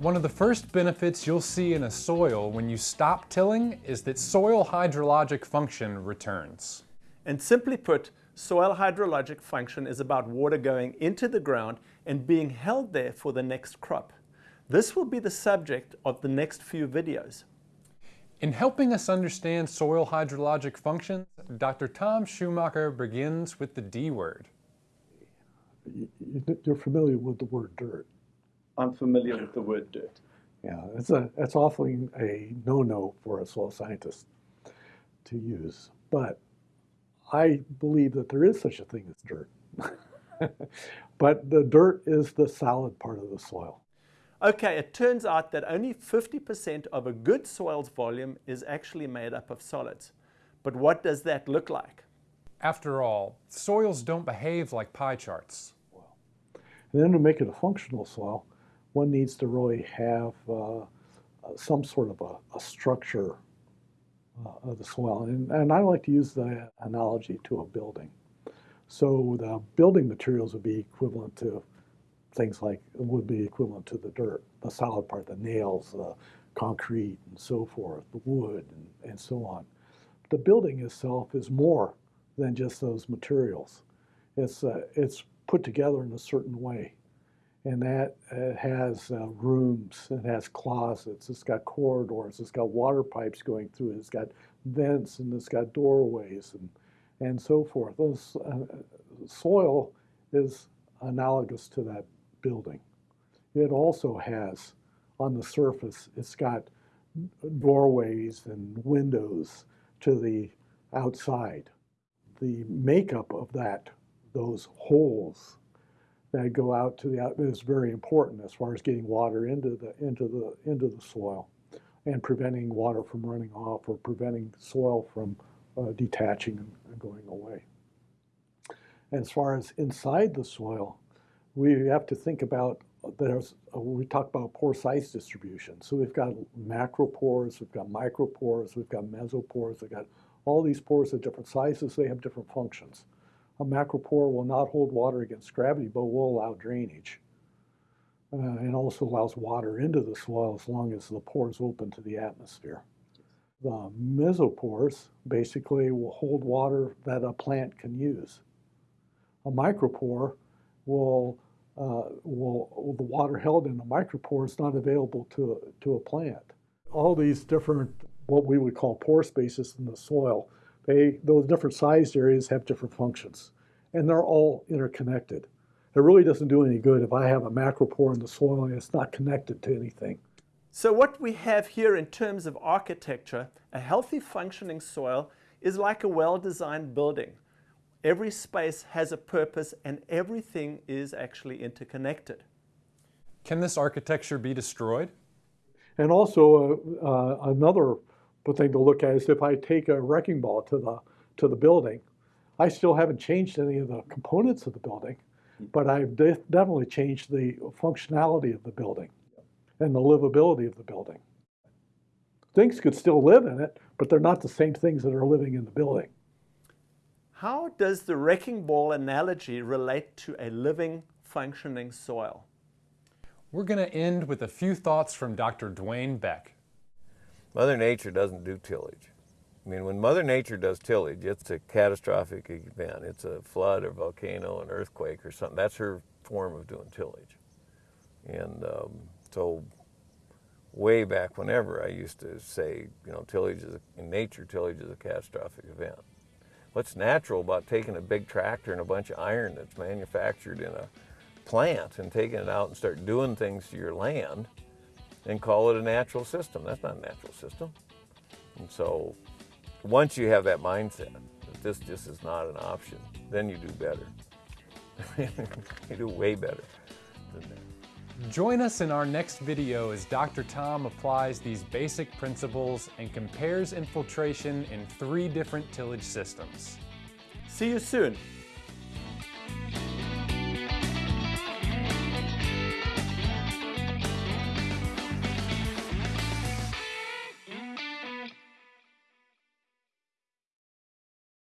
One of the first benefits you'll see in a soil when you stop tilling is that soil hydrologic function returns. And simply put, soil hydrologic function is about water going into the ground and being held there for the next crop. This will be the subject of the next few videos. In helping us understand soil hydrologic functions, Dr. Tom Schumacher begins with the D word. You're familiar with the word dirt. I'm familiar with the word dirt. Yeah, it's a it's awfully a no-no for a soil scientist to use. But I believe that there is such a thing as dirt. but the dirt is the solid part of the soil. Okay, it turns out that only 50% of a good soil's volume is actually made up of solids. But what does that look like? After all, soils don't behave like pie charts. Well, and then to make it a functional soil, one needs to really have uh, some sort of a, a structure uh, of the soil. And, and I like to use the analogy to a building. So the building materials would be equivalent to things like, would be equivalent to the dirt, the solid part, the nails, the concrete and so forth, the wood and, and so on. The building itself is more than just those materials. It's, uh, it's put together in a certain way. And that uh, has uh, rooms, it has closets, it's got corridors, it's got water pipes going through it, it's got vents, and it's got doorways, and, and so forth. Those, uh, soil is analogous to that building. It also has, on the surface, it's got doorways and windows to the outside. The makeup of that, those holes that go out to the out is very important as far as getting water into the into the into the soil and preventing water from running off or preventing soil from uh, detaching and, going away. And as far as inside the soil, we have to think about there's uh, we talk about pore size distribution. So we've got macropores, we've got micropores, we've got mesopores, we've got all these pores of different sizes, they have different functions. A macropore will not hold water against gravity, but will allow drainage. Uh, and also allows water into the soil as long as the pores open to the atmosphere. The mesopores basically will hold water that a plant can use. A micropore will, uh, will the water held in a micropore is not available to, to a plant. All these different, what we would call pore spaces in the soil, they, those different sized areas have different functions, and they're all interconnected. It really doesn't do any good if I have a macropore in the soil and it's not connected to anything. So what we have here in terms of architecture, a healthy functioning soil is like a well-designed building. Every space has a purpose and everything is actually interconnected. Can this architecture be destroyed? And also uh, uh, another thing to look at is if I take a wrecking ball to the, to the building, I still haven't changed any of the components of the building, but I've de definitely changed the functionality of the building and the livability of the building. Things could still live in it, but they're not the same things that are living in the building. How does the wrecking ball analogy relate to a living, functioning soil? We're going to end with a few thoughts from Dr. Dwayne Beck. Mother Nature doesn't do tillage. I mean, when Mother Nature does tillage, it's a catastrophic event. It's a flood or volcano, an earthquake or something. That's her form of doing tillage. And um, so way back whenever, I used to say, you know, tillage is, a, in nature, tillage is a catastrophic event what's natural about taking a big tractor and a bunch of iron that's manufactured in a plant and taking it out and start doing things to your land and call it a natural system. That's not a natural system. And so once you have that mindset that this just is not an option, then you do better. you do way better than that. Join us in our next video as Dr. Tom applies these basic principles and compares infiltration in three different tillage systems. See you soon.